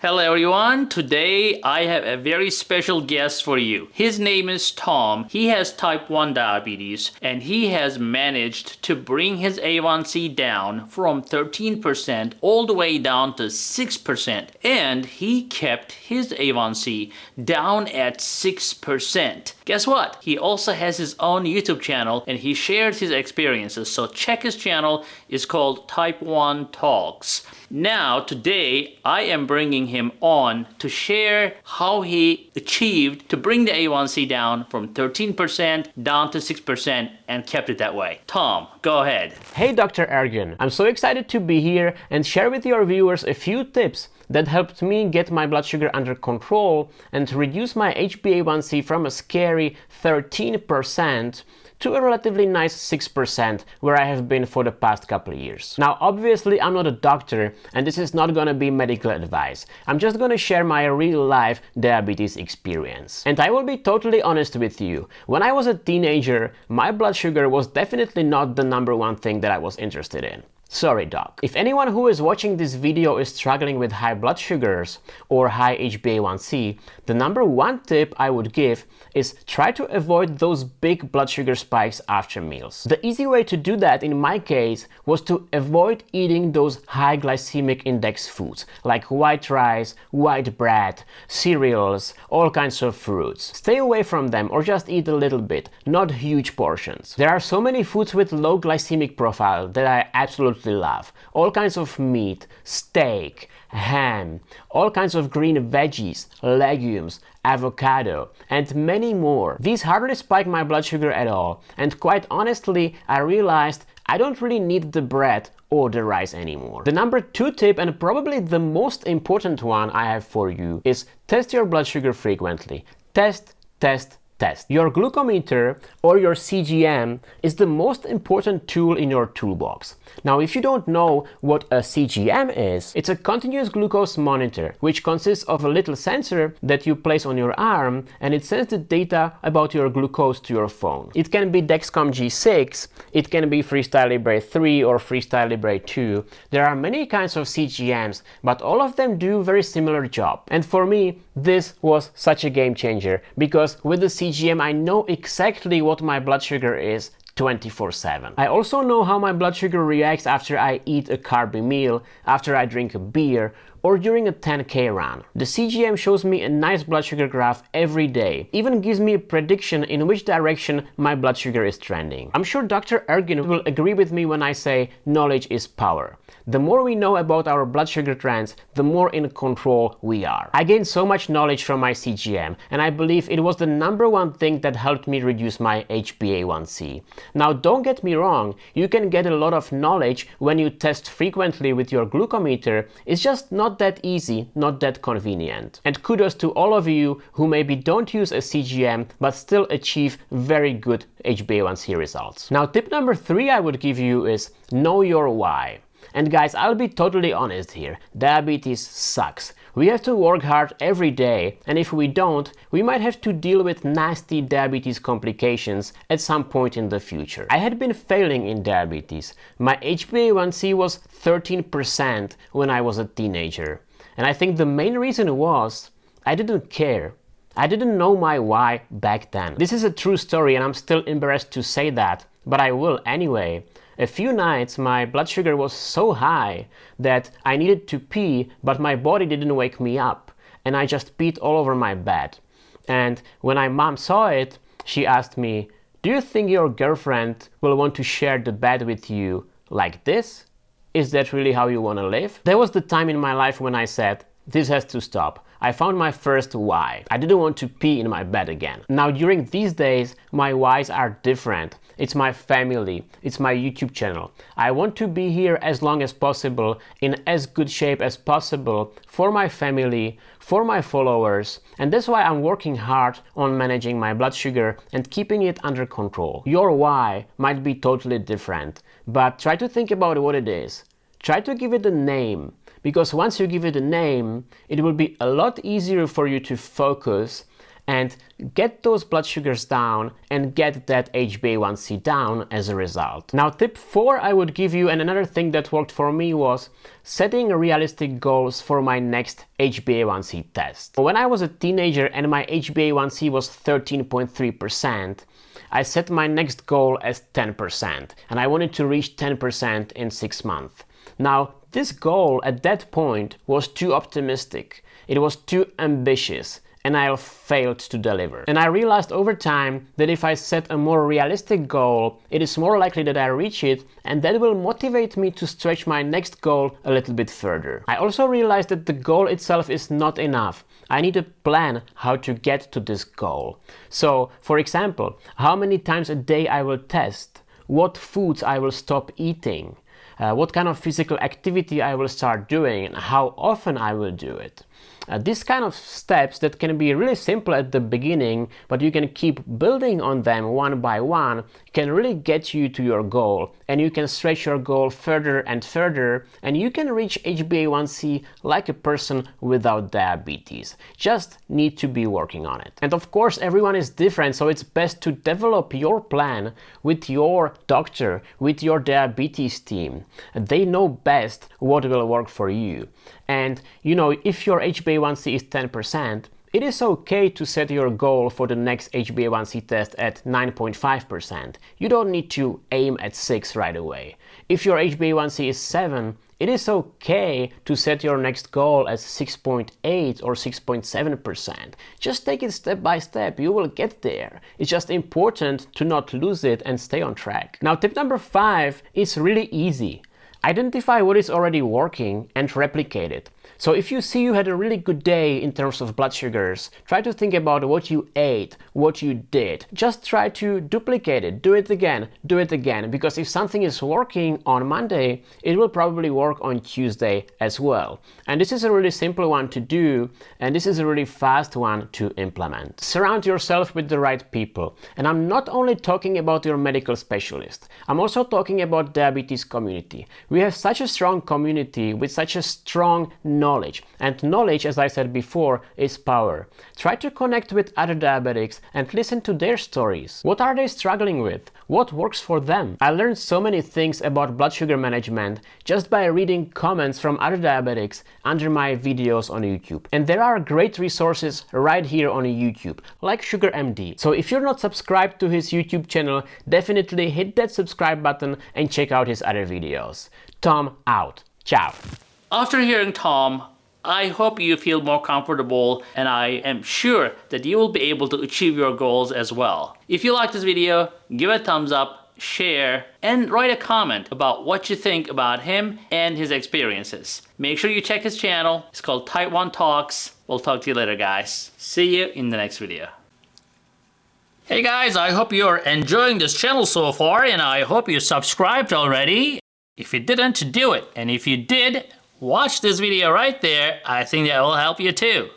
Hello everyone, today I have a very special guest for you. His name is Tom. He has type 1 diabetes and he has managed to bring his A1C down from 13% all the way down to 6% and he kept his A1C down at 6%. Guess what? He also has his own YouTube channel and he shares his experiences so check his channel. It's called Type 1 Talks. Now today I am bringing him on to share how he achieved to bring the A1C down from 13% down to 6% and kept it that way. Tom, go ahead. Hey Dr. Ergin, I'm so excited to be here and share with your viewers a few tips that helped me get my blood sugar under control and reduce my HbA1c from a scary 13% to a relatively nice 6% where I have been for the past couple of years. Now obviously I'm not a doctor and this is not gonna be medical advice. I'm just gonna share my real life diabetes experience. And I will be totally honest with you. When I was a teenager, my blood sugar was definitely not the number one thing that I was interested in. Sorry doc. If anyone who is watching this video is struggling with high blood sugars or high HbA1c, the number one tip I would give is try to avoid those big blood sugar spikes after meals. The easy way to do that in my case was to avoid eating those high glycemic index foods like white rice, white bread, cereals, all kinds of fruits. Stay away from them or just eat a little bit, not huge portions. There are so many foods with low glycemic profile that I absolutely absolutely love. All kinds of meat, steak, ham, all kinds of green veggies, legumes, avocado, and many more. These hardly spike my blood sugar at all, and quite honestly, I realized I don't really need the bread or the rice anymore. The number two tip and probably the most important one I have for you is test your blood sugar frequently. Test, test, test. Your glucometer or your CGM is the most important tool in your toolbox. Now, if you don't know what a CGM is, it's a continuous glucose monitor, which consists of a little sensor that you place on your arm and it sends the data about your glucose to your phone. It can be Dexcom G6, it can be Freestyle Libre 3 or Freestyle Libre 2. There are many kinds of CGMs, but all of them do very similar job. And for me, this was such a game changer because with the CGM I know exactly what my blood sugar is 24-7. I also know how my blood sugar reacts after I eat a carby meal, after I drink a beer, or during a 10k run. The CGM shows me a nice blood sugar graph every day, even gives me a prediction in which direction my blood sugar is trending. I'm sure Dr. Ergin will agree with me when I say knowledge is power. The more we know about our blood sugar trends, the more in control we are. I gained so much knowledge from my CGM and I believe it was the number one thing that helped me reduce my HbA1c. Now don't get me wrong, you can get a lot of knowledge when you test frequently with your glucometer, it's just not that easy, not that convenient. And kudos to all of you who maybe don't use a CGM but still achieve very good HbA1c results. Now tip number three I would give you is know your why. And guys, I'll be totally honest here, diabetes sucks. We have to work hard every day and if we don't, we might have to deal with nasty diabetes complications at some point in the future. I had been failing in diabetes. My HbA1c was 13% when I was a teenager. And I think the main reason was I didn't care. I didn't know my why back then. This is a true story and I'm still embarrassed to say that, but I will anyway. A few nights my blood sugar was so high that I needed to pee, but my body didn't wake me up, and I just peed all over my bed. And when my mom saw it, she asked me, do you think your girlfriend will want to share the bed with you like this? Is that really how you want to live? There was the time in my life when I said, this has to stop. I found my first why. I didn't want to pee in my bed again. Now during these days, my whys are different. It's my family, it's my YouTube channel. I want to be here as long as possible, in as good shape as possible for my family, for my followers, and that's why I'm working hard on managing my blood sugar and keeping it under control. Your why might be totally different, but try to think about what it is. Try to give it a name because once you give it a name, it will be a lot easier for you to focus and get those blood sugars down and get that HbA1c down as a result. Now tip 4 I would give you and another thing that worked for me was setting realistic goals for my next HbA1c test. When I was a teenager and my HbA1c was 13.3%, I set my next goal as 10% and I wanted to reach 10% in 6 months. Now this goal at that point was too optimistic, it was too ambitious and I failed to deliver. And I realized over time that if I set a more realistic goal, it is more likely that I reach it and that will motivate me to stretch my next goal a little bit further. I also realized that the goal itself is not enough. I need a plan how to get to this goal. So, for example, how many times a day I will test, what foods I will stop eating, uh, what kind of physical activity I will start doing and how often I will do it. Uh, these kind of steps that can be really simple at the beginning, but you can keep building on them one by one, can really get you to your goal. And you can stretch your goal further and further, and you can reach HbA1c like a person without diabetes. Just need to be working on it. And of course, everyone is different, so it's best to develop your plan with your doctor, with your diabetes team. They know best what will work for you. And you know, if your HbA1c is 10%, it is okay to set your goal for the next HbA1c test at 9.5%. You don't need to aim at 6 right away. If your HbA1c is 7, it is okay to set your next goal as 6.8 or 6.7%. Just take it step by step, you will get there. It's just important to not lose it and stay on track. Now tip number 5 is really easy. Identify what is already working and replicate it. So if you see you had a really good day in terms of blood sugars, try to think about what you ate, what you did. Just try to duplicate it, do it again, do it again, because if something is working on Monday, it will probably work on Tuesday as well. And this is a really simple one to do, and this is a really fast one to implement. Surround yourself with the right people. And I'm not only talking about your medical specialist, I'm also talking about diabetes community. We have such a strong community with such a strong knowledge. And knowledge, as I said before, is power. Try to connect with other diabetics and listen to their stories. What are they struggling with? What works for them? I learned so many things about blood sugar management just by reading comments from other diabetics under my videos on YouTube. And there are great resources right here on YouTube, like Sugar MD. So if you're not subscribed to his YouTube channel, definitely hit that subscribe button and check out his other videos. Tom out. Ciao. After hearing Tom, I hope you feel more comfortable and I am sure that you will be able to achieve your goals as well. If you like this video, give it a thumbs up, share, and write a comment about what you think about him and his experiences. Make sure you check his channel. It's called 1 Talks. We'll talk to you later, guys. See you in the next video. Hey guys, I hope you're enjoying this channel so far and I hope you subscribed already. If you didn't, do it. And if you did, watch this video right there. I think that will help you too.